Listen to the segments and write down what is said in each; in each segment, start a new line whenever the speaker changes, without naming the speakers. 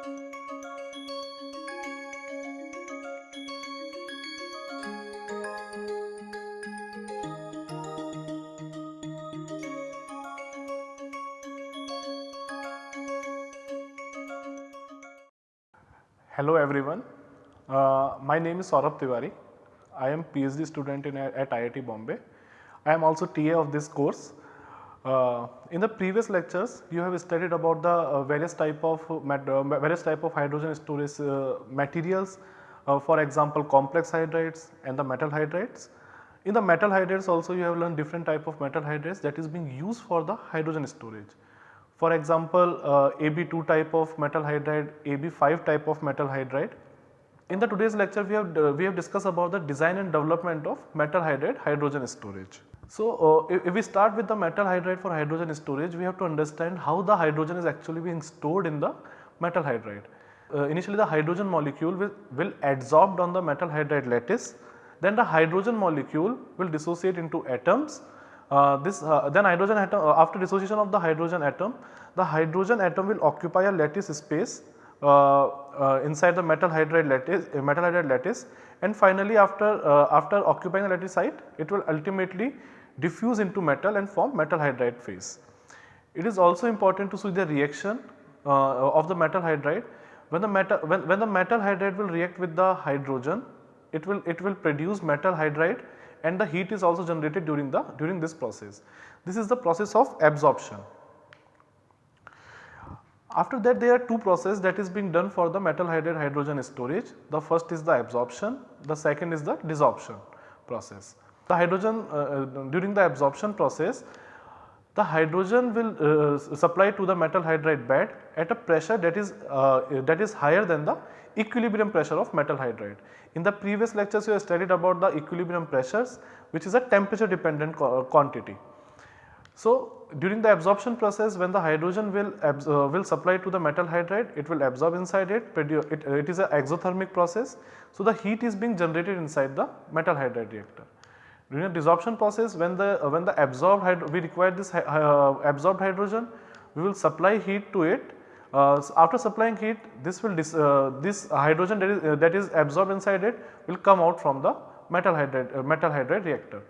Hello everyone, uh, my name is Saurabh Tiwari. I am PhD student in, at IIT Bombay. I am also TA of this course. Uh, in the previous lectures, you have studied about the uh, various type of uh, various type of hydrogen storage uh, materials. Uh, for example, complex hydrides and the metal hydrides. In the metal hydrides also you have learned different type of metal hydrides that is being used for the hydrogen storage. For example, uh, AB2 type of metal hydride, AB5 type of metal hydride. In the today's lecture we have uh, we have discussed about the design and development of metal hydride hydrogen storage. So, uh, if, if, we start with the metal hydride for hydrogen storage we have to understand how the hydrogen is actually being stored in the metal hydride. Uh, initially the hydrogen molecule will, will adsorbed on the metal hydride lattice. Then the hydrogen molecule will dissociate into atoms. Uh, this uh, then hydrogen atom uh, after dissociation of the hydrogen atom the hydrogen atom will occupy a lattice space uh, uh, inside the metal hydride lattice metal hydride lattice. And finally after after occupying the lattice site it will ultimately diffuse into metal and form metal hydride phase. It is also important to see the reaction uh, of the metal hydride when the metal when, when the metal hydride will react with the hydrogen it will it will produce metal hydride and the heat is also generated during the during this process. This is the process of absorption. After that there are two processes that is being done for the metal hydride hydrogen storage. The first is the absorption, the second is the desorption process. The hydrogen uh, uh during the absorption process the hydrogen will uh, supply to the metal hydride bed at a pressure that is uh, that is higher than the equilibrium pressure of metal hydride. In the previous lectures you have studied about the equilibrium pressures which is a temperature dependent quantity. So, during the absorption process when the hydrogen will uh, will supply to the metal hydride it will absorb inside it, it, it is an exothermic process. So, the heat is being generated inside the metal hydride reactor. During desorption process when the uh, when the absorbed we require this uh, absorbed hydrogen we will supply heat to it uh, so after supplying heat this will dis, uh, this hydrogen that is, uh, that is absorbed inside it will come out from the metal hydride uh, metal hydride reactor.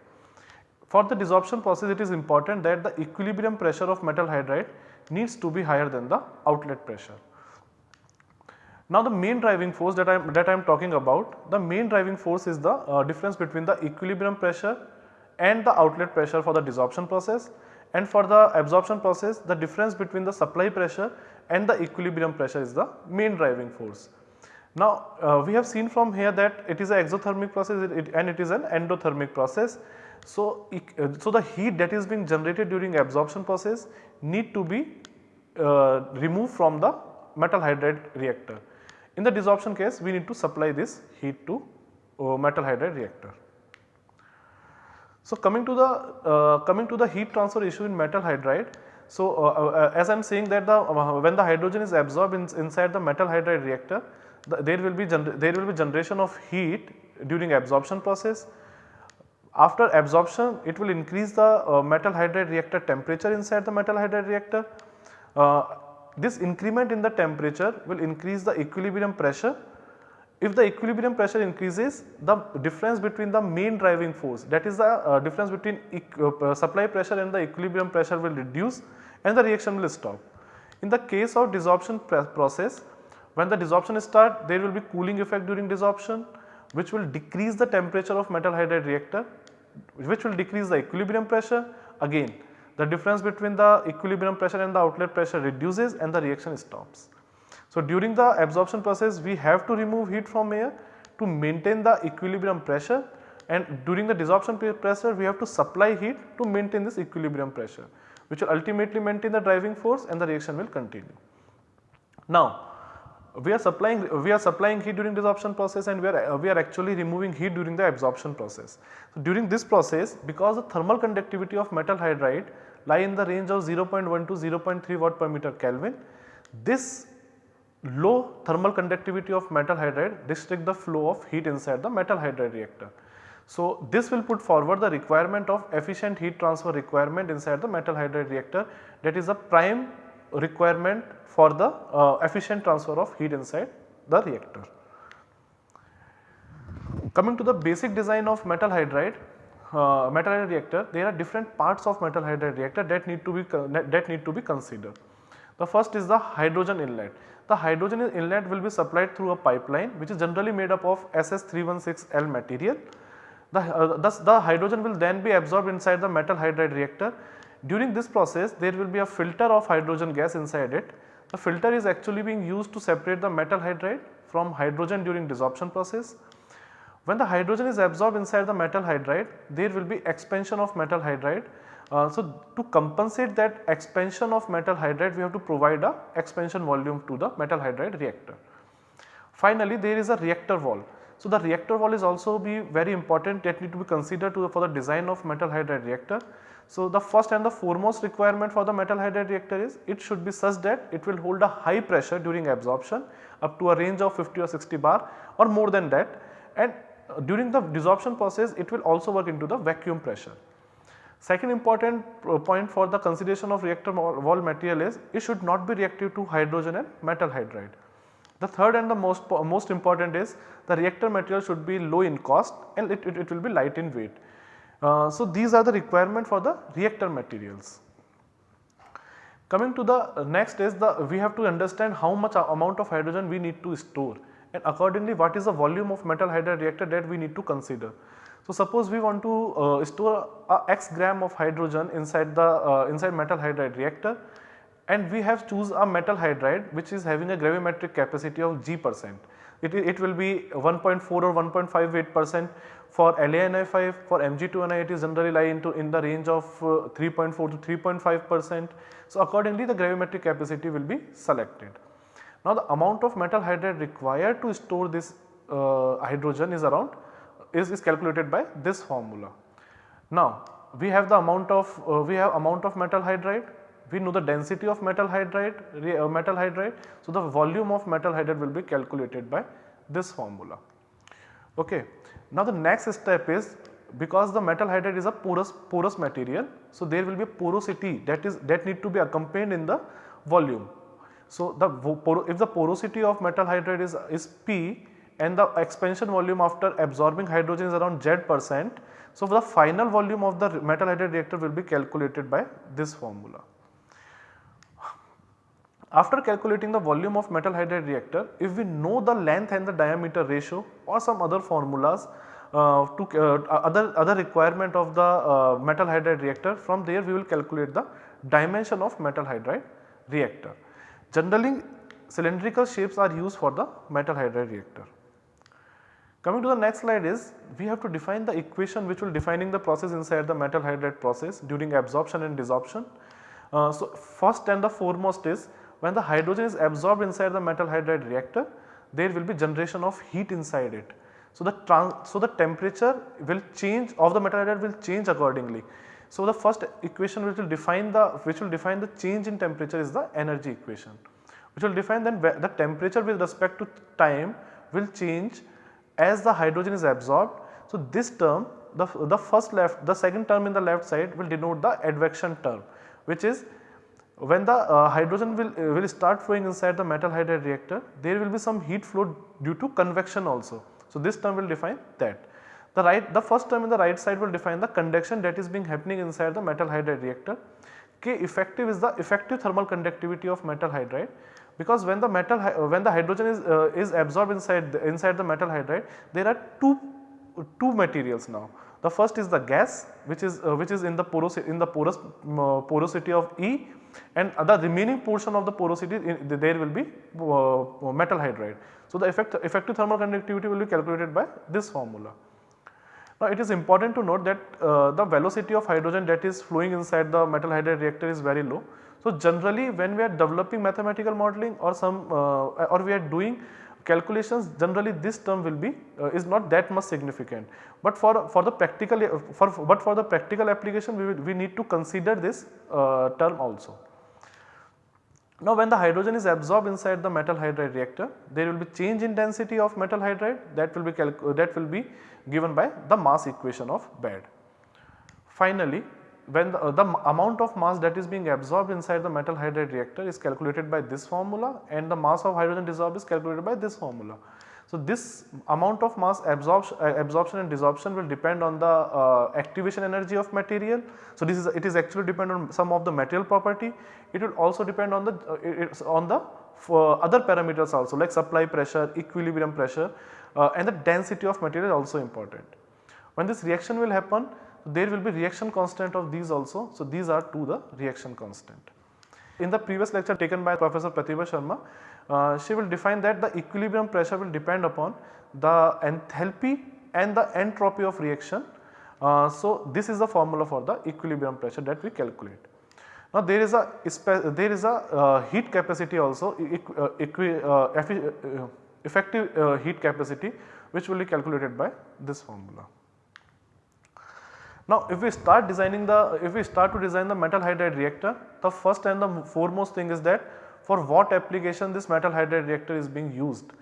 For the desorption process it is important that the equilibrium pressure of metal hydride needs to be higher than the outlet pressure. Now the main driving force that I am that I am talking about the main driving force is the uh, difference between the equilibrium pressure and the outlet pressure for the desorption process and for the absorption process the difference between the supply pressure and the equilibrium pressure is the main driving force. Now uh, we have seen from here that it is an exothermic process it, and it is an endothermic process. So, uh, so the heat that is being generated during absorption process need to be uh, removed from the metal hydride reactor. In the desorption case we need to supply this heat to uh, metal hydride reactor. So, coming to the uh, coming to the heat transfer issue in metal hydride. So, uh, uh as I am saying that the uh, when the hydrogen is absorbed in, inside the metal hydride reactor, the, there will be there will be generation of heat during absorption process. After absorption, it will increase the uh, metal hydride reactor temperature inside the metal hydride reactor. This increment in the temperature will increase the equilibrium pressure if the equilibrium pressure increases the difference between the main driving force that is the uh, difference between uh, supply pressure and the equilibrium pressure will reduce and the reaction will stop. In the case of desorption process when the desorption start there will be cooling effect during desorption which will decrease the temperature of metal hydride reactor which will decrease the equilibrium pressure again the difference between the equilibrium pressure and the outlet pressure reduces and the reaction stops. So, during the absorption process we have to remove heat from air to maintain the equilibrium pressure and during the desorption pressure we have to supply heat to maintain this equilibrium pressure which will ultimately maintain the driving force and the reaction will continue. Now, we are supplying we are supplying heat during desorption process and we are we are actually removing heat during the absorption process. So, during this process because the thermal conductivity of metal hydride lie in the range of 0.1 to 0.3 watt per meter Kelvin, this low thermal conductivity of metal hydride restrict the flow of heat inside the metal hydride reactor. So, this will put forward the requirement of efficient heat transfer requirement inside the metal hydride reactor that is a prime requirement for the uh, efficient transfer of heat inside the reactor. Coming to the basic design of metal hydride, uh, metal hydride reactor, there are different parts of metal hydride reactor that need to be that need to be considered. The first is the hydrogen inlet. The hydrogen inlet will be supplied through a pipeline which is generally made up of SS316L material. The, uh, thus the hydrogen will then be absorbed inside the metal hydride reactor. During this process there will be a filter of hydrogen gas inside it. The filter is actually being used to separate the metal hydride from hydrogen during desorption process. When the hydrogen is absorbed inside the metal hydride, there will be expansion of metal hydride. Uh, so, to compensate that expansion of metal hydride, we have to provide a expansion volume to the metal hydride reactor. Finally, there is a reactor wall. So, the reactor wall is also be very important that need to be considered to the, for the design of metal hydride reactor. So, the first and the foremost requirement for the metal hydride reactor is it should be such that it will hold a high pressure during absorption up to a range of 50 or 60 bar or more than that and during the desorption process it will also work into the vacuum pressure. Second important point for the consideration of reactor wall material is it should not be reactive to hydrogen and metal hydride. The third and the most, most important is the reactor material should be low in cost and it, it, it will be light in weight. Uh, so, these are the requirement for the reactor materials. Coming to the next is the we have to understand how much amount of hydrogen we need to store and accordingly what is the volume of metal hydride reactor that we need to consider. So, suppose we want to uh, store a x gram of hydrogen inside the uh, inside metal hydride reactor and we have choose a metal hydride which is having a gravimetric capacity of g percent. It, it will be 1.4 or 1.58 percent for LaNi5 for Mg2Ni it is generally lie into in the range of uh, 3.4 to 3.5 percent. So, accordingly the gravimetric capacity will be selected. Now the amount of metal hydride required to store this uh, hydrogen is around is, is calculated by this formula. Now we have the amount of uh, we have amount of metal hydride we know the density of metal hydride uh, metal hydride. So the volume of metal hydride will be calculated by this formula. Okay. Now the next step is because the metal hydride is a porous porous material. So there will be porosity that is that need to be accompanied in the volume. So, the if the porosity of metal hydride is, is P and the expansion volume after absorbing hydrogen is around Z percent. So, the final volume of the metal hydride reactor will be calculated by this formula. After calculating the volume of metal hydride reactor, if we know the length and the diameter ratio or some other formulas uh, to uh, other, other requirement of the uh, metal hydride reactor, from there we will calculate the dimension of metal hydride reactor. Generally cylindrical shapes are used for the metal hydride reactor. Coming to the next slide is we have to define the equation which will defining the process inside the metal hydride process during absorption and desorption. Uh, so, first and the foremost is when the hydrogen is absorbed inside the metal hydride reactor there will be generation of heat inside it. So, the so the temperature will change of the metal hydride will change accordingly. So, the first equation which will define the which will define the change in temperature is the energy equation which will define then the temperature with respect to time will change as the hydrogen is absorbed. So, this term the, the first left the second term in the left side will denote the advection term which is when the uh, hydrogen will, uh, will start flowing inside the metal hydride reactor there will be some heat flow due to convection also. So, this term will define that. The right the first term in the right side will define the conduction that is being happening inside the metal hydride reactor. K effective is the effective thermal conductivity of metal hydride because when the metal when the hydrogen is uh, is absorbed inside the, inside the metal hydride there are two two materials now. The first is the gas which is uh, which is in the porous in the porous uh, porosity of E and the remaining portion of the porosity in, there will be uh, metal hydride. So, the effect, effective thermal conductivity will be calculated by this formula. Now it is important to note that uh, the velocity of hydrogen that is flowing inside the metal hydride reactor is very low. So generally when we are developing mathematical modeling or some uh, or we are doing calculations generally this term will be uh, is not that much significant. But for, for the practical for but for the practical application we, will, we need to consider this uh, term also. Now when the hydrogen is absorbed inside the metal hydride reactor, there will be change in density of metal hydride that will be that will be given by the mass equation of bed. Finally, when the, uh, the amount of mass that is being absorbed inside the metal hydride reactor is calculated by this formula and the mass of hydrogen dissolved is calculated by this formula. So, this amount of mass absorption, uh, absorption and desorption will depend on the uh, activation energy of material. So, this is it is actually depend on some of the material property. It will also depend on the uh, on the other parameters also like supply pressure, equilibrium pressure uh, and the density of material also important. When this reaction will happen there will be reaction constant of these also. So, these are to the reaction constant. In the previous lecture taken by Professor Pratibha Sharma, uh, she will define that the equilibrium pressure will depend upon the enthalpy and the entropy of reaction. Uh, so, this is the formula for the equilibrium pressure that we calculate. Now, there is a there is a uh, heat capacity also uh, uh, uh, effective heat capacity which will be calculated by this formula. Now if we start designing the if we start to design the metal hydride reactor the first and the foremost thing is that for what application this metal hydride reactor is being used.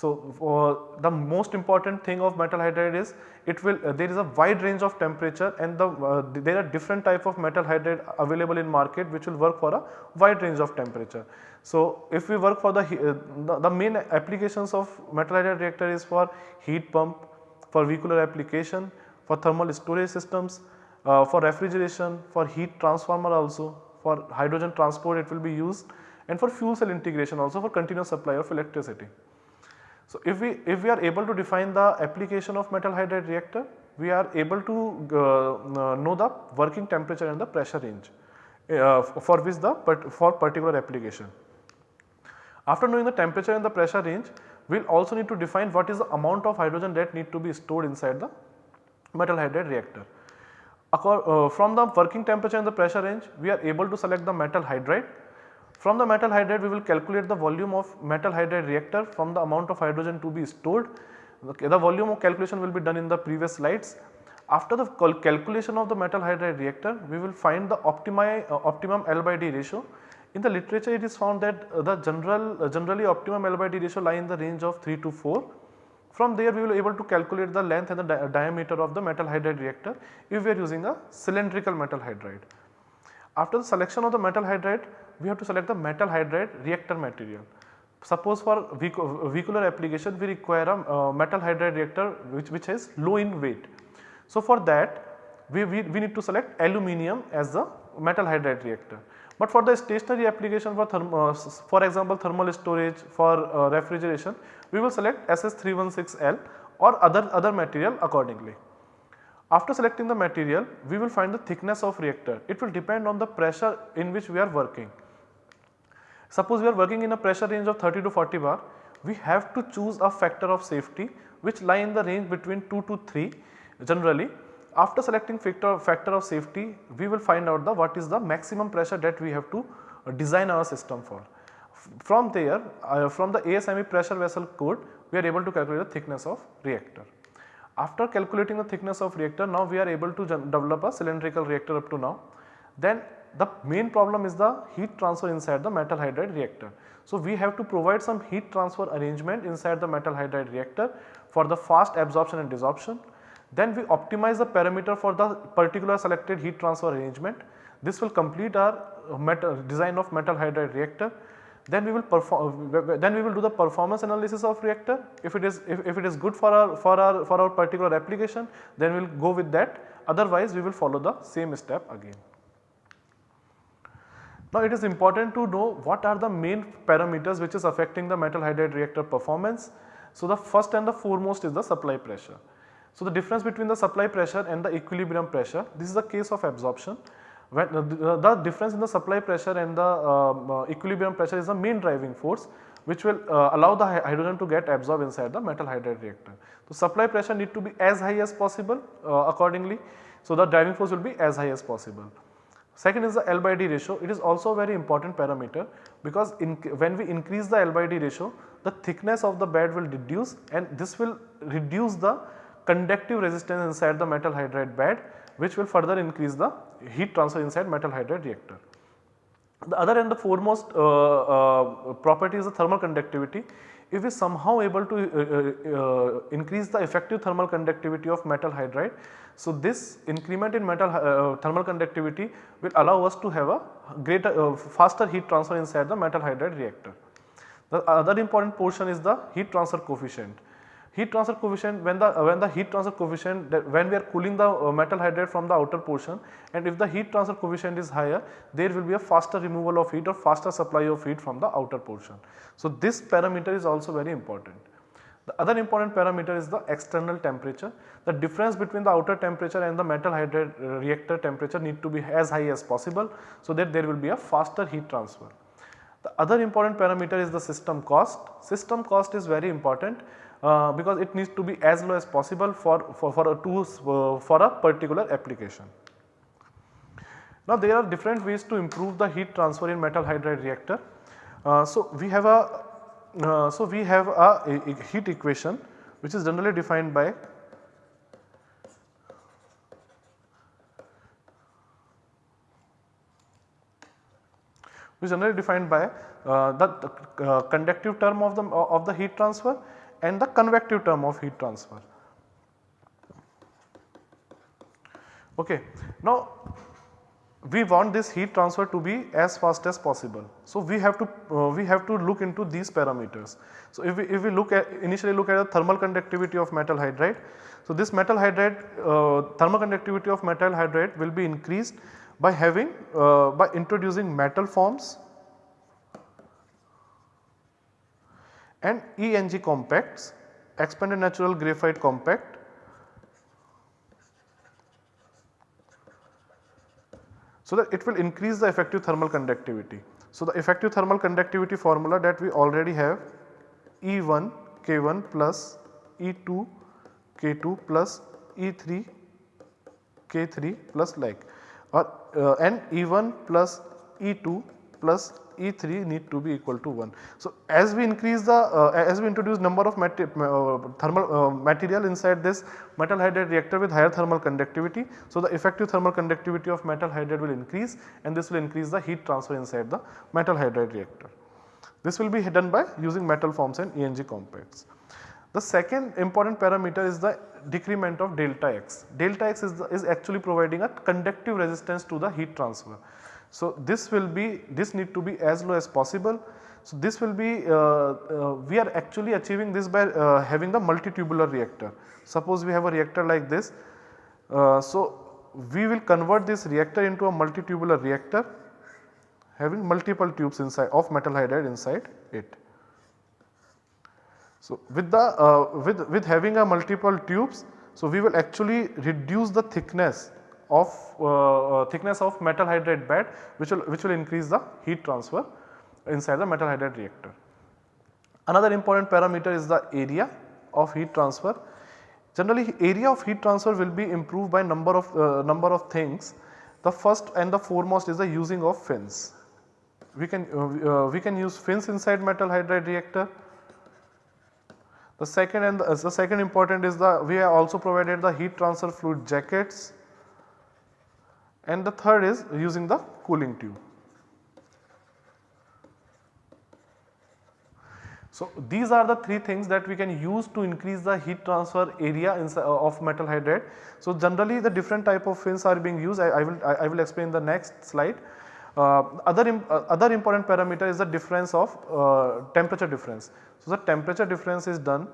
So uh, the most important thing of metal hydride is it will uh, there is a wide range of temperature and the uh, there are different type of metal hydride available in market which will work for a wide range of temperature. So if we work for the, uh, the, the main applications of metal hydride reactor is for heat pump, for vehicular application, for thermal storage systems, uh, for refrigeration, for heat transformer also, for hydrogen transport it will be used and for fuel cell integration also for continuous supply of electricity. So, if we if we are able to define the application of metal hydride reactor, we are able to uh, uh know the working temperature and the pressure range uh, for which the for particular application. After knowing the temperature and the pressure range, we will also need to define what is the amount of hydrogen that need to be stored inside the metal hydride reactor. Uh, from the working temperature and the pressure range we are able to select the metal hydride. From the metal hydride we will calculate the volume of metal hydride reactor from the amount of hydrogen to be stored. Okay, the volume of calculation will be done in the previous slides. After the cal calculation of the metal hydride reactor we will find the optimi, uh, optimum L by D ratio. In the literature it is found that uh, the general uh, generally optimum L by D ratio lie in the range of 3 to 4 from there we will be able to calculate the length and the di diameter of the metal hydride reactor if we are using a cylindrical metal hydride. After the selection of the metal hydride we have to select the metal hydride reactor material. Suppose for vehicular application we require a uh, metal hydride reactor which, which is low in weight. So for that we, we, we need to select aluminum as the metal hydride reactor. But for the stationary application for uh, for example thermal storage for uh, refrigeration we will select SS316L or other, other material accordingly. After selecting the material we will find the thickness of reactor it will depend on the pressure in which we are working. Suppose we are working in a pressure range of 30 to 40 bar we have to choose a factor of safety which lie in the range between 2 to 3 generally after selecting factor, factor of safety we will find out the what is the maximum pressure that we have to design our system for. From there uh, from the ASME pressure vessel code we are able to calculate the thickness of reactor. After calculating the thickness of reactor now we are able to develop a cylindrical reactor up to now. Then the main problem is the heat transfer inside the metal hydride reactor. So, we have to provide some heat transfer arrangement inside the metal hydride reactor for the fast absorption and desorption then we optimize the parameter for the particular selected heat transfer arrangement. This will complete our metal design of metal hydride reactor. Then we will perform then we will do the performance analysis of reactor. If it is if, if it is good for our for our for our particular application then we will go with that otherwise we will follow the same step again. Now it is important to know what are the main parameters which is affecting the metal hydride reactor performance. So the first and the foremost is the supply pressure. So, the difference between the supply pressure and the equilibrium pressure this is the case of absorption when the, the difference in the supply pressure and the um, uh, equilibrium pressure is the main driving force which will uh, allow the hydrogen to get absorbed inside the metal hydride reactor. So, supply pressure need to be as high as possible uh, accordingly. So, the driving force will be as high as possible. Second is the L by D ratio it is also a very important parameter because when we increase the L by D ratio the thickness of the bed will reduce and this will reduce the conductive resistance inside the metal hydride bed which will further increase the heat transfer inside metal hydride reactor. The other and the foremost uh, uh, property is the thermal conductivity. If we somehow able to uh, uh, increase the effective thermal conductivity of metal hydride, so this increment in metal thermal conductivity will allow us to have a greater faster heat transfer inside the metal hydride reactor. The other important portion is the heat transfer coefficient. Heat transfer coefficient when the when the heat transfer coefficient when we are cooling the uh, metal hydride from the outer portion and if the heat transfer coefficient is higher there will be a faster removal of heat or faster supply of heat from the outer portion. So, this parameter is also very important. The other important parameter is the external temperature. The difference between the outer temperature and the metal hydride uh, reactor temperature need to be as high as possible so that there will be a faster heat transfer. The other important parameter is the system cost. System cost is very important uh, because it needs to be as low as possible for, for, for a tools uh, for a particular application. Now there are different ways to improve the heat transfer in metal hydride reactor. Uh, so we have a uh, so we have a, a, a heat equation which is generally defined by which is generally defined by uh, the uh, conductive term of the of the heat transfer and the convective term of heat transfer. Okay. Now we want this heat transfer to be as fast as possible. So we have to uh, we have to look into these parameters. So if we if we look at initially look at the thermal conductivity of metal hydride. So this metal hydride uh, thermal conductivity of metal hydride will be increased by having uh, by introducing metal forms and ENG compacts expanded natural graphite compact so that it will increase the effective thermal conductivity. So, the effective thermal conductivity formula that we already have E1 K1 plus E2 K2 plus E3 K3 plus like or uh, and E1 plus E2 plus E3 need to be equal to 1. So, as we increase the uh, as we introduce number of uh, thermal uh, material inside this metal hydride reactor with higher thermal conductivity. So, the effective thermal conductivity of metal hydride will increase and this will increase the heat transfer inside the metal hydride reactor. This will be done by using metal forms and ENG compacts. The second important parameter is the decrement of delta x. Delta x is, the, is actually providing a conductive resistance to the heat transfer. So, this will be this need to be as low as possible. So, this will be uh, uh, we are actually achieving this by uh, having the multitubular reactor. Suppose we have a reactor like this. Uh, so, we will convert this reactor into a multitubular reactor having multiple tubes inside of metal hydride inside it. So, with the uh, with with having a multiple tubes, so we will actually reduce the thickness of uh, uh, thickness of metal hydride bed which will which will increase the heat transfer inside the metal hydride reactor. Another important parameter is the area of heat transfer. Generally area of heat transfer will be improved by number of uh, number of things. The first and the foremost is the using of fins. We can uh, uh, we can use fins inside metal hydride reactor. The second and the, uh, the second important is the we have also provided the heat transfer fluid jackets and the third is using the cooling tube. So, these are the three things that we can use to increase the heat transfer area uh, of metal hydride. So, generally the different type of fins are being used I, I will I, I, will explain the next slide. Uh, other, Im, uh, other important parameter is the difference of uh, temperature difference. So, the temperature difference is done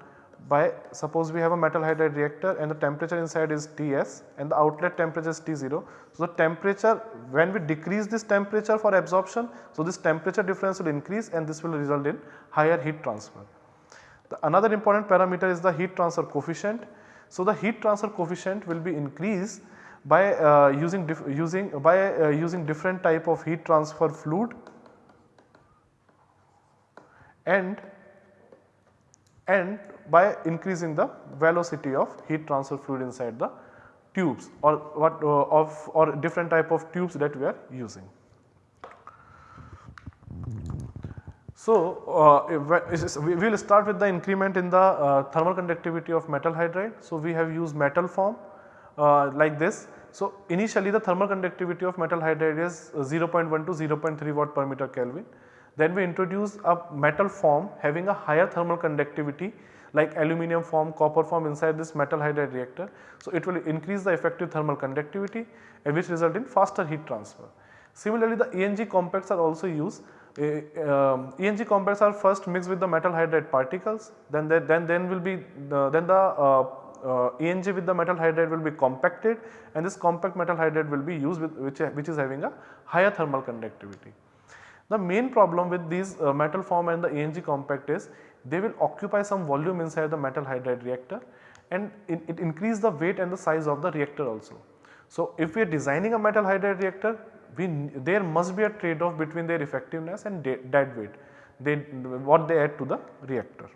by suppose we have a metal hydride reactor and the temperature inside is Ts and the outlet temperature is T0. So, the temperature when we decrease this temperature for absorption, so this temperature difference will increase and this will result in higher heat transfer. The another important parameter is the heat transfer coefficient. So, the heat transfer coefficient will be increased by uh, using using by uh, using different type of heat transfer fluid and and by increasing the velocity of heat transfer fluid inside the tubes or what uh, of or different type of tubes that we are using. So, uh, we will start with the increment in the uh, thermal conductivity of metal hydride. So, we have used metal form uh, like this. So, initially the thermal conductivity of metal hydride is uh, 0.1 to 0.3 watt per meter Kelvin. Then we introduce a metal form having a higher thermal conductivity like aluminum form, copper form inside this metal hydride reactor. So, it will increase the effective thermal conductivity and which result in faster heat transfer. Similarly, the ENG compacts are also used. Uh, um, ENG compacts are first mixed with the metal hydride particles, then they, then then will be the, then the uh, uh, ENG with the metal hydride will be compacted and this compact metal hydride will be used with which, which is having a higher thermal conductivity. The main problem with these uh, metal form and the ENG compact is they will occupy some volume inside the metal hydride reactor and it, it increase the weight and the size of the reactor also. So, if we are designing a metal hydride reactor we there must be a trade off between their effectiveness and dead weight they what they add to the reactor.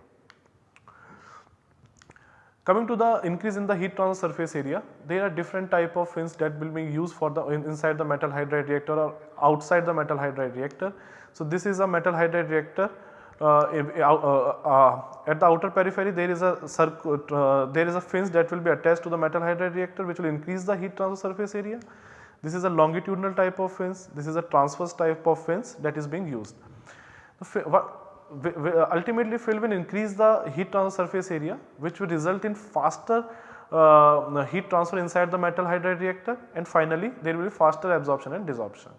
Coming to the increase in the heat transfer surface area, there are different type of fins that will be used for the in, inside the metal hydride reactor or outside the metal hydride reactor. So, this is a metal hydride reactor uh, uh, uh, at the outer periphery there is a circuit, uh, there is a fins that will be attached to the metal hydride reactor which will increase the heat transfer surface area. This is a longitudinal type of fins, this is a transverse type of fins that is being used. What, ultimately fill will increase the heat transfer surface area which will result in faster uh, heat transfer inside the metal hydride reactor and finally there will be faster absorption and desorption.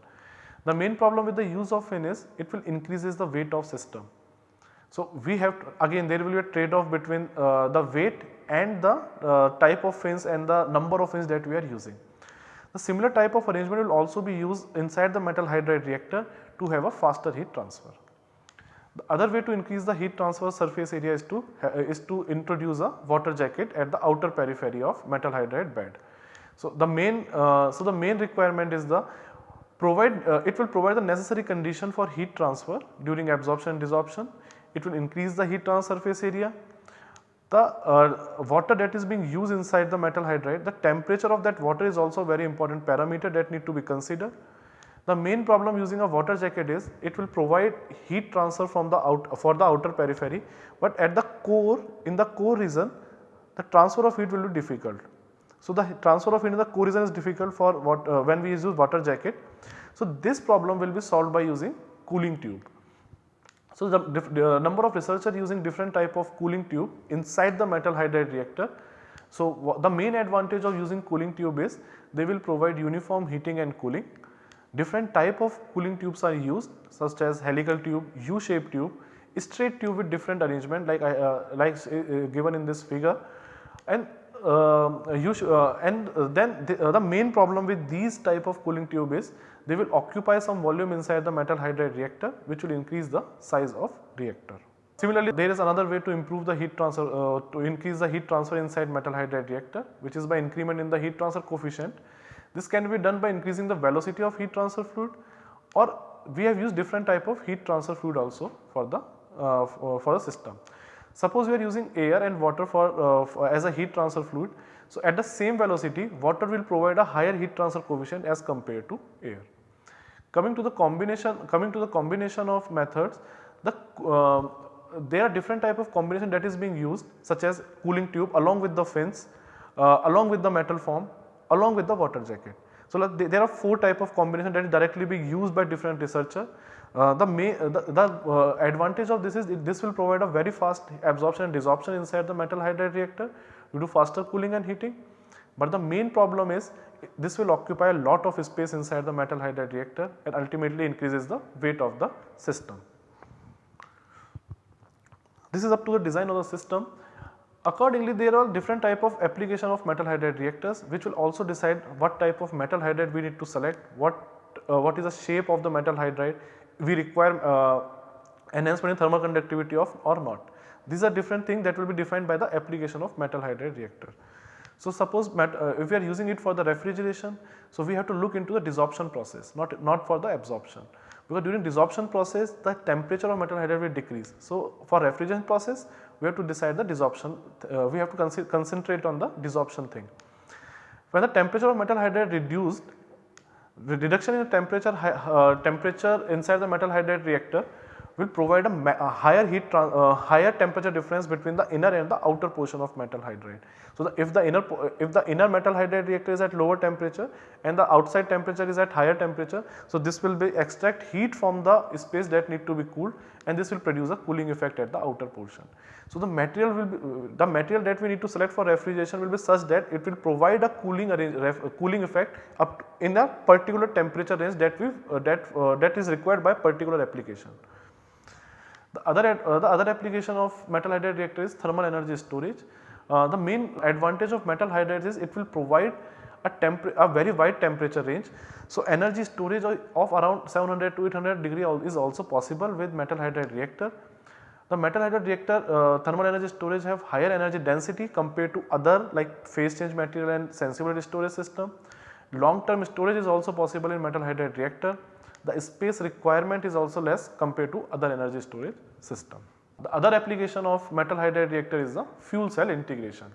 The main problem with the use of fin is it will increases the weight of system. So, we have again there will be a trade off between uh, the weight and the uh, type of fins and the number of fins that we are using. The similar type of arrangement will also be used inside the metal hydride reactor to have a faster heat transfer. The other way to increase the heat transfer surface area is to uh, is to introduce a water jacket at the outer periphery of metal hydride bed. So, the main uh, so the main requirement is the provide uh, it will provide the necessary condition for heat transfer during absorption and desorption. It will increase the heat transfer surface area. The uh, water that is being used inside the metal hydride, the temperature of that water is also very important parameter that need to be considered. The main problem using a water jacket is it will provide heat transfer from the out for the outer periphery, but at the core in the core region the transfer of heat will be difficult. So, the transfer of heat in the core region is difficult for what uh, when we use water jacket. So, this problem will be solved by using cooling tube. So, the, the number of researchers using different type of cooling tube inside the metal hydride reactor. So, the main advantage of using cooling tube is they will provide uniform heating and cooling Different type of cooling tubes are used such as helical tube, U-shaped tube, straight tube with different arrangement like, uh, like uh, given in this figure and uh, uh and then the, uh, the, main problem with these type of cooling tube is they will occupy some volume inside the metal hydride reactor which will increase the size of reactor. Similarly, there is another way to improve the heat transfer uh, to increase the heat transfer inside metal hydride reactor which is by increment in the heat transfer coefficient this can be done by increasing the velocity of heat transfer fluid or we have used different type of heat transfer fluid also for the uh, uh, for the system. Suppose we are using air and water for, uh, for, as a heat transfer fluid. So, at the same velocity water will provide a higher heat transfer coefficient as compared to air. Coming to the combination coming to the combination of methods the uh, there are different type of combination that is being used such as cooling tube along with the fins uh, along with the metal form along with the water jacket. So, there are 4 type of combination that is directly being used by different researcher. Uh, the, may, uh, the, the uh, advantage of this is this will provide a very fast absorption and desorption inside the metal hydride reactor due to faster cooling and heating. But the main problem is this will occupy a lot of space inside the metal hydride reactor and ultimately increases the weight of the system. This is up to the design of the system. Accordingly, there are different type of application of metal hydride reactors which will also decide what type of metal hydride we need to select, what, uh, what is the shape of the metal hydride we require uh, enhancement in thermal conductivity of or not. These are different things that will be defined by the application of metal hydride reactor. So, suppose uh, if we are using it for the refrigeration, so we have to look into the desorption process not, not for the absorption because during desorption process the temperature of metal hydride will decrease. So, for refrigeration process we have to decide the desorption, uh, we have to concentrate on the desorption thing. When the temperature of metal hydride reduced, the reduction in the temperature, uh, temperature inside the metal hydride reactor will provide a, a higher heat uh, higher temperature difference between the inner and the outer portion of metal hydride. So, the, if the inner if the inner metal hydride reactor is at lower temperature and the outside temperature is at higher temperature. So, this will be extract heat from the space that need to be cooled and this will produce a cooling effect at the outer portion. So, the material will be the material that we need to select for refrigeration will be such that it will provide a cooling cooling effect up in a particular temperature range that we uh, that uh, that is required by particular application. The other uh, the other application of metal hydride reactor is thermal energy storage. Uh, the main advantage of metal hydride is it will provide a, a very wide temperature range. So, energy storage of around 700 to 800 degree is also possible with metal hydride reactor. The metal hydride reactor uh, thermal energy storage have higher energy density compared to other like phase change material and sensibility storage system. Long term storage is also possible in metal hydride reactor. The space requirement is also less compared to other energy storage system. The other application of metal hydride reactor is the fuel cell integration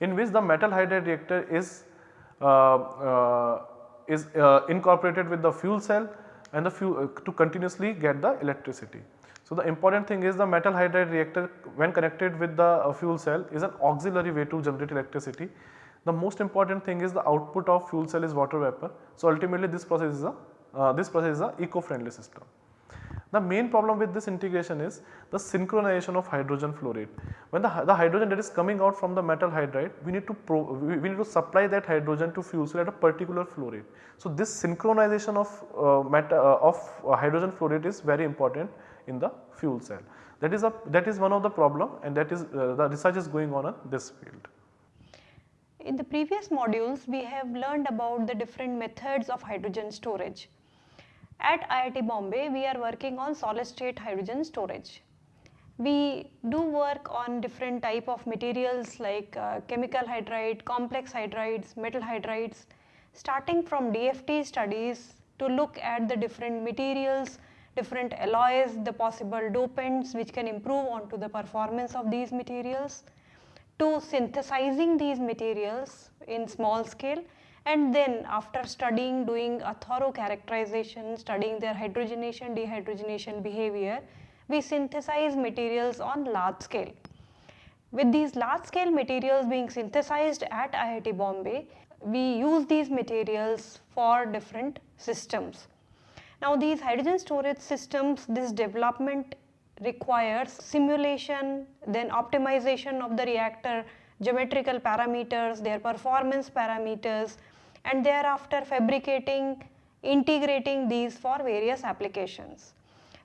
in which the metal hydride reactor is uh, uh, is uh, incorporated with the fuel cell and the fuel to continuously get the electricity. So, the important thing is the metal hydride reactor when connected with the fuel cell is an auxiliary way to generate electricity. The most important thing is the output of fuel cell is water vapor. So, ultimately this process is a uh, this process is a eco-friendly system. The main problem with this integration is the synchronization of hydrogen flow rate. When the, the hydrogen that is coming out from the metal hydride, we need to pro, we, we, need to supply that hydrogen to fuel cell at a particular flow rate. So, this synchronization of, uh, meta, uh, of uh, hydrogen flow rate is very important in the fuel cell. That is a that is one of the problem and that is uh, the research is going on in this field.
In the previous modules, we have learned about the different methods of hydrogen storage. At IIT Bombay, we are working on solid state hydrogen storage. We do work on different type of materials like uh, chemical hydride, complex hydrides, metal hydrides, starting from DFT studies to look at the different materials, different alloys, the possible dopants which can improve onto the performance of these materials, to synthesizing these materials in small scale and then after studying doing a thorough characterization studying their hydrogenation dehydrogenation behavior we synthesize materials on large scale. With these large scale materials being synthesized at IIT Bombay we use these materials for different systems. Now these hydrogen storage systems this development requires simulation then optimization of the reactor geometrical parameters, their performance parameters and thereafter fabricating, integrating these for various applications.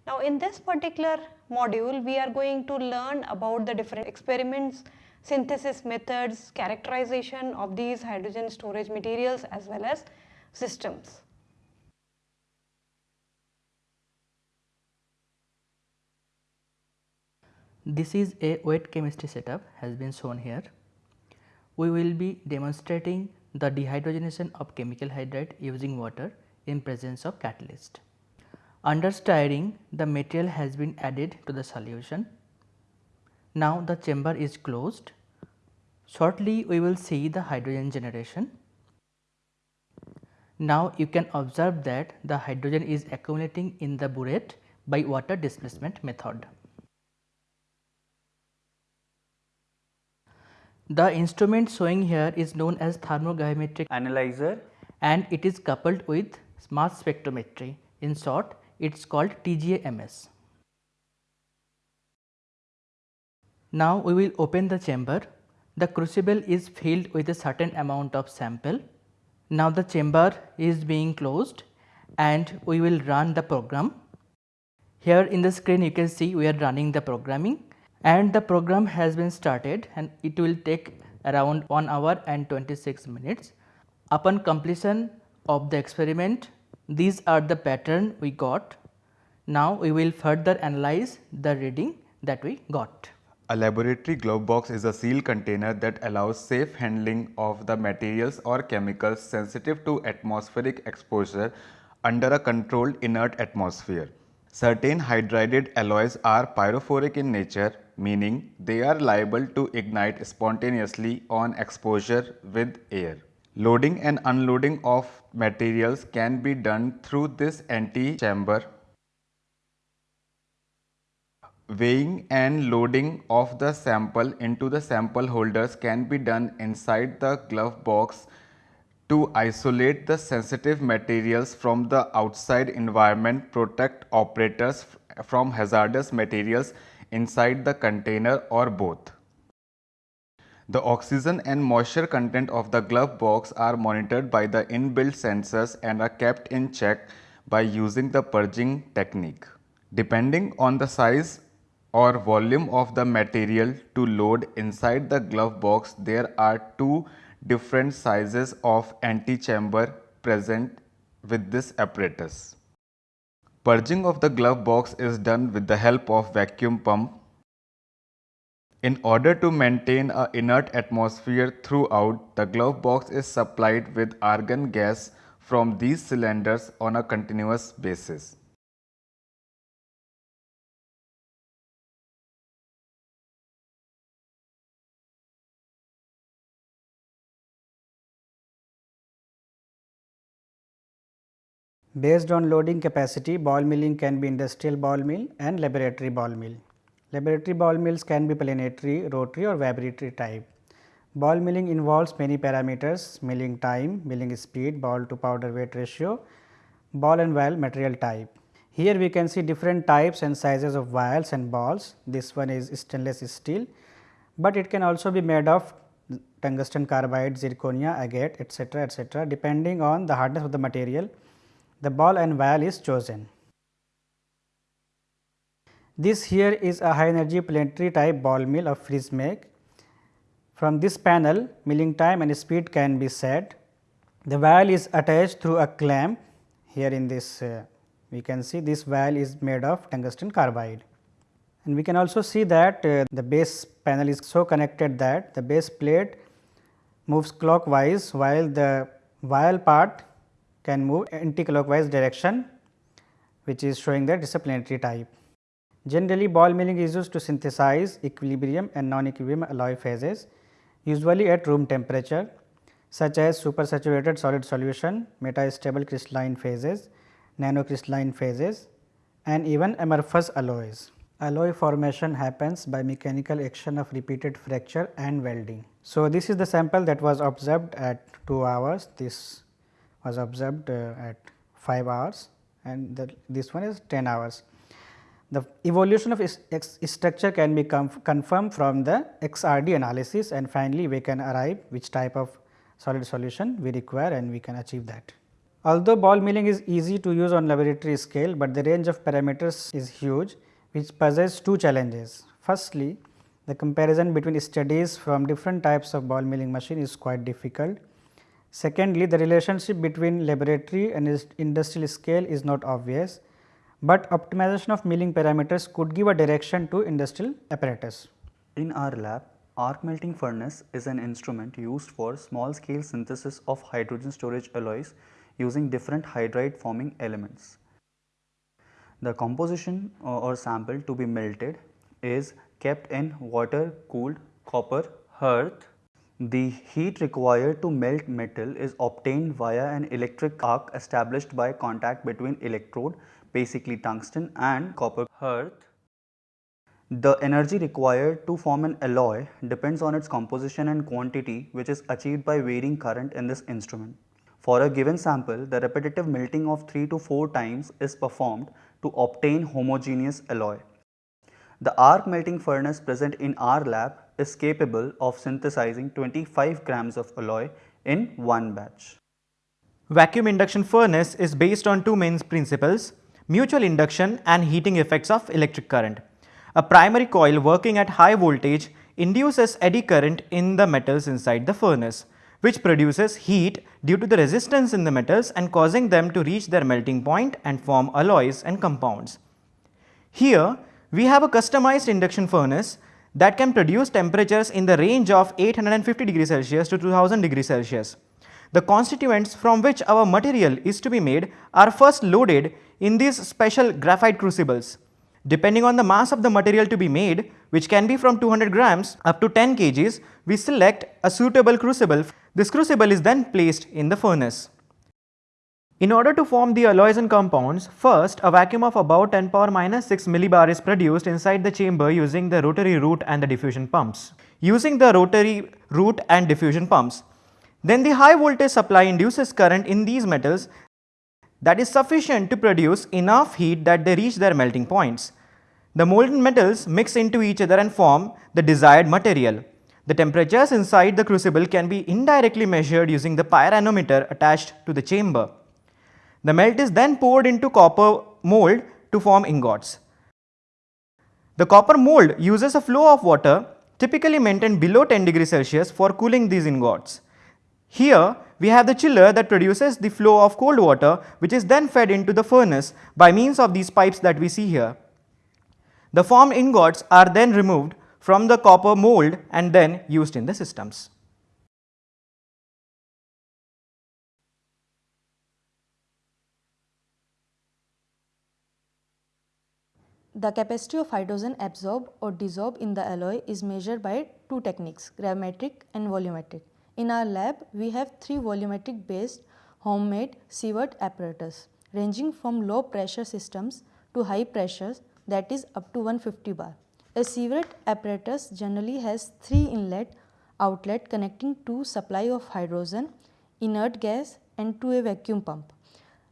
Now in this particular module we are going to learn about the different experiments, synthesis methods, characterization of these hydrogen storage materials as well as systems.
This is a wet chemistry setup has been shown here. We will be demonstrating the dehydrogenation of chemical hydride using water in presence of catalyst. Under stirring the material has been added to the solution. Now the chamber is closed. Shortly we will see the hydrogen generation. Now you can observe that the hydrogen is accumulating in the burette by water displacement method. The instrument showing here is known as thermogravimetric
analyzer
and it is coupled with mass spectrometry. In short, it is called TGA-MS. Now we will open the chamber. The crucible is filled with a certain amount of sample. Now the chamber is being closed and we will run the program. Here in the screen you can see we are running the programming and the program has been started and it will take around 1 hour and 26 minutes. Upon completion of the experiment these are the pattern we got. Now we will further analyze the reading that we got.
A laboratory glove box is a sealed container that allows safe handling of the materials or chemicals sensitive to atmospheric exposure under a controlled inert atmosphere. Certain hydrided alloys are pyrophoric in nature meaning they are liable to ignite spontaneously on exposure with air. Loading and unloading of materials can be done through this antechamber Weighing and loading of the sample into the sample holders can be done inside the glove box to isolate the sensitive materials from the outside environment protect operators from hazardous materials inside the container or both. The oxygen and moisture content of the glove box are monitored by the inbuilt sensors and are kept in check by using the purging technique. Depending on the size or volume of the material to load inside the glove box, there are two different sizes of antechamber present with this apparatus. Purging of the glove box is done with the help of vacuum pump. In order to maintain a inert atmosphere throughout, the glove box is supplied with argon gas from these cylinders on a continuous basis.
Based on loading capacity, ball milling can be industrial ball mill and laboratory ball mill. Laboratory ball mills can be planetary, rotary or vibratory type. Ball milling involves many parameters milling time, milling speed, ball to powder weight ratio, ball and vial material type. Here we can see different types and sizes of vials and balls. This one is stainless steel, but it can also be made of tungsten carbide, zirconia, agate etc., etc. depending on the hardness of the material the ball and vial is chosen. This here is a high energy planetary type ball mill of Fritsch make. From this panel milling time and speed can be set. The vial is attached through a clamp here in this uh, we can see this vial is made of tungsten carbide. And we can also see that uh, the base panel is so connected that the base plate moves clockwise while the vial part can move anti-clockwise direction which is showing the disciplinary type. Generally ball milling is used to synthesize equilibrium and non-equilibrium alloy phases usually at room temperature such as supersaturated solid solution, metastable crystalline phases, nanocrystalline phases and even amorphous alloys. Alloy formation happens by mechanical action of repeated fracture and welding. So, this is the sample that was observed at 2 hours, this was observed uh, at 5 hours and the, this one is 10 hours. The evolution of structure can be confirmed from the XRD analysis and finally, we can arrive which type of solid solution we require and we can achieve that. Although ball milling is easy to use on laboratory scale, but the range of parameters is huge which poses two challenges. Firstly, the comparison between studies from different types of ball milling machine is quite difficult Secondly, the relationship between laboratory and industrial scale is not obvious, but optimization of milling parameters could give a direction to industrial apparatus.
In our lab, arc melting furnace is an instrument used for small scale synthesis of hydrogen storage alloys using different hydride forming elements. The composition uh, or sample to be melted is kept in water cooled copper hearth the heat required to melt metal is obtained via an electric arc established by contact between electrode basically tungsten and copper hearth. The energy required to form an alloy depends on its composition and quantity which is achieved by varying current in this instrument. For a given sample, the repetitive melting of 3 to 4 times is performed to obtain homogeneous alloy. The arc melting furnace present in our lab is capable of synthesizing 25 grams of alloy in one batch.
Vacuum induction furnace is based on two main principles, mutual induction and heating effects of electric current. A primary coil working at high voltage induces eddy current in the metals inside the furnace, which produces heat due to the resistance in the metals and causing them to reach their melting point and form alloys and compounds. Here, we have a customized induction furnace that can produce temperatures in the range of 850 degrees Celsius to 2000 degrees Celsius. The constituents from which our material is to be made are first loaded in these special graphite crucibles. Depending on the mass of the material to be made, which can be from 200 grams up to 10 kgs, we select a suitable crucible. This crucible is then placed in the furnace. In order to form the alloys and compounds, first a vacuum of about 10 power minus 6 millibar is produced inside the chamber using the rotary root and the diffusion pumps. Using the rotary root and diffusion pumps, then the high voltage supply induces current in these metals that is sufficient to produce enough heat that they reach their melting points. The molten metals mix into each other and form the desired material. The temperatures inside the crucible can be indirectly measured using the pyrometer attached to the chamber. The melt is then poured into copper mold to form ingots. The copper mold uses a flow of water typically maintained below 10 degrees Celsius for cooling these ingots. Here we have the chiller that produces the flow of cold water which is then fed into the furnace by means of these pipes that we see here. The formed ingots are then removed from the copper mold and then used in the systems.
The capacity of hydrogen absorbed or dissolved in the alloy is measured by two techniques gravimetric and volumetric. In our lab, we have three volumetric based homemade sievert apparatus ranging from low pressure systems to high pressures that is up to 150 bar. A sievert apparatus generally has three inlet outlet connecting to supply of hydrogen, inert gas and to a vacuum pump.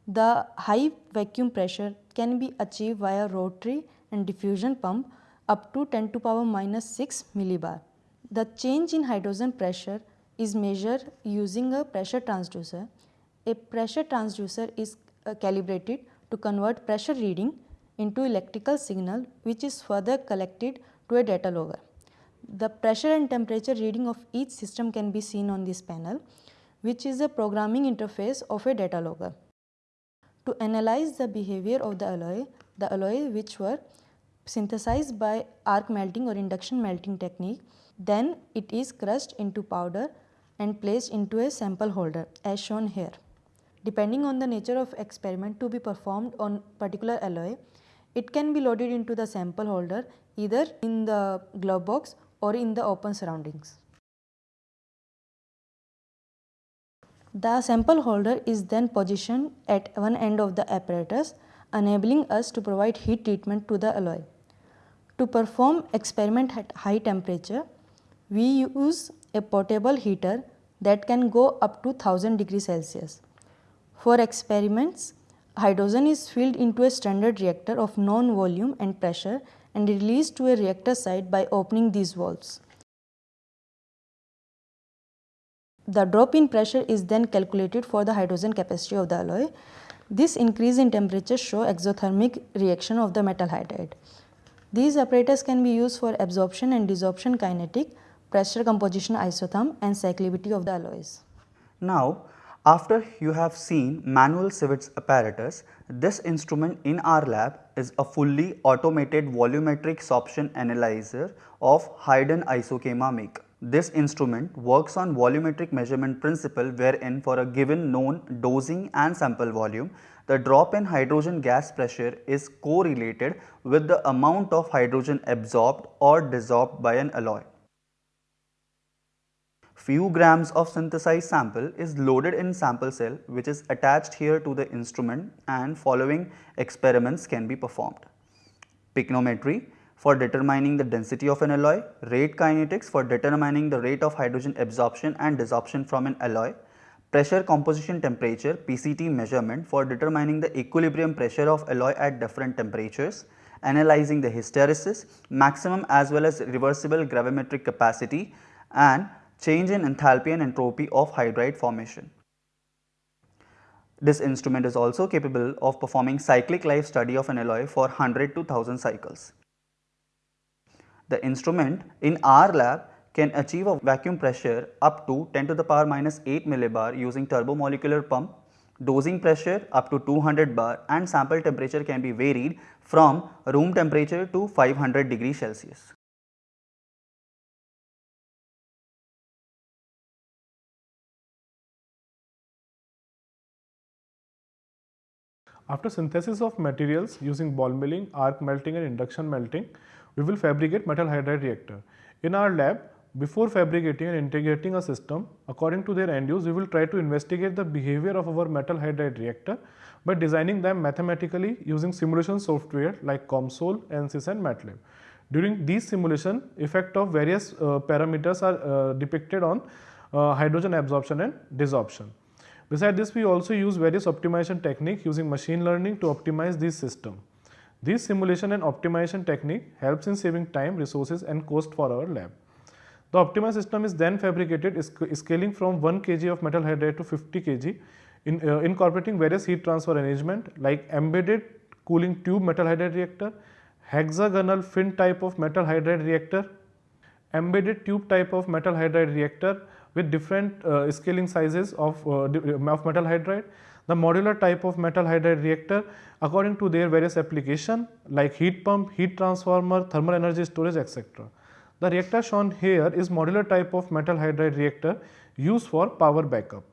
The high vacuum pressure can be achieved via rotary and diffusion pump up to 10 to power minus 6 millibar. The change in hydrogen pressure is measured using a pressure transducer. A pressure transducer is uh, calibrated to convert pressure reading into electrical signal which is further collected to a data logger. The pressure and temperature reading of each system can be seen on this panel which is a programming interface of a data logger. To analyze the behavior of the alloy, the alloy which were synthesized by arc melting or induction melting technique, then it is crushed into powder and placed into a sample holder as shown here. Depending on the nature of experiment to be performed on particular alloy, it can be loaded into the sample holder either in the glove box or in the open surroundings. The sample holder is then positioned at one end of the apparatus enabling us to provide heat treatment to the alloy. To perform experiment at high temperature, we use a portable heater that can go up to 1000 degrees Celsius. For experiments, hydrogen is filled into a standard reactor of known volume and pressure and released to a reactor site by opening these valves. The drop in pressure is then calculated for the hydrogen capacity of the alloy. This increase in temperature show exothermic reaction of the metal hydride. These apparatus can be used for absorption and desorption kinetic, pressure composition isotherm and cyclicity of the alloys.
Now, after you have seen manual Sievert's apparatus, this instrument in our lab is a fully automated volumetric sorption analyzer of Hiden Isochema make. This instrument works on volumetric measurement principle wherein for a given known dosing and sample volume, the drop in hydrogen gas pressure is correlated with the amount of hydrogen absorbed or desorbed by an alloy. Few grams of synthesized sample is loaded in sample cell which is attached here to the instrument and following experiments can be performed. Pycnometry for determining the density of an alloy, rate kinetics for determining the rate of hydrogen absorption and desorption from an alloy, pressure composition temperature PCT measurement for determining the equilibrium pressure of alloy at different temperatures, analyzing the hysteresis, maximum as well as reversible gravimetric capacity and change in enthalpy and entropy of hydride formation. This instrument is also capable of performing cyclic life study of an alloy for 100 to 1000 cycles. The instrument in our lab can achieve a vacuum pressure up to 10 to the power minus 8 millibar using turbomolecular pump, dosing pressure up to 200 bar and sample temperature can be varied from room temperature to 500 degree Celsius.
After synthesis of materials using ball milling, arc melting and induction melting, we will fabricate metal hydride reactor. In our lab, before fabricating and integrating a system according to their end use we will try to investigate the behavior of our metal hydride reactor by designing them mathematically using simulation software like COMSOL, ANSYS and MATLAB. During these simulation effect of various uh, parameters are uh, depicted on uh, hydrogen absorption and desorption. Beside this we also use various optimization technique using machine learning to optimize this system. This simulation and optimization technique helps in saving time, resources and cost for our lab. The optimized system is then fabricated scaling from 1 kg of metal hydride to 50 kg in, uh, incorporating various heat transfer arrangement like embedded cooling tube metal hydride reactor, hexagonal fin type of metal hydride reactor, embedded tube type of metal hydride reactor with different uh, scaling sizes of, uh, of metal hydride, the modular type of metal hydride reactor according to their various application like heat pump, heat transformer, thermal energy storage etc. The reactor shown here is modular type of metal hydride reactor used for power backup.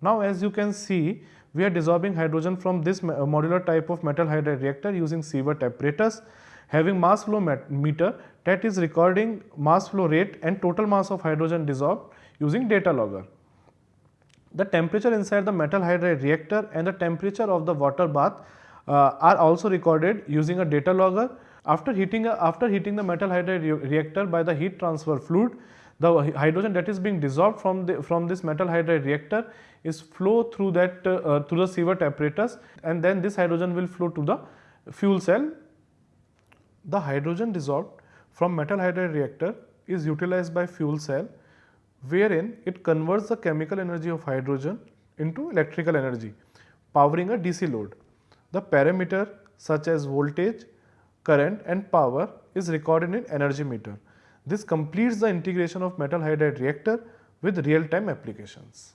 Now as you can see we are dissolving hydrogen from this uh, modular type of metal hydride reactor using sievert apparatus having mass flow meter that is recording mass flow rate and total mass of hydrogen dissolved using data logger. The temperature inside the metal hydride reactor and the temperature of the water bath uh, are also recorded using a data logger. After heating, a, after heating the metal hydride re reactor by the heat transfer fluid, the hydrogen that is being dissolved from, the, from this metal hydride reactor is flow through that uh, uh, through the sievert apparatus and then this hydrogen will flow to the fuel cell. The hydrogen dissolved from metal hydride reactor is utilized by fuel cell wherein it converts the chemical energy of hydrogen into electrical energy powering a DC load. The parameter such as voltage, current and power is recorded in energy meter. This completes the integration of metal hydride reactor with real time applications.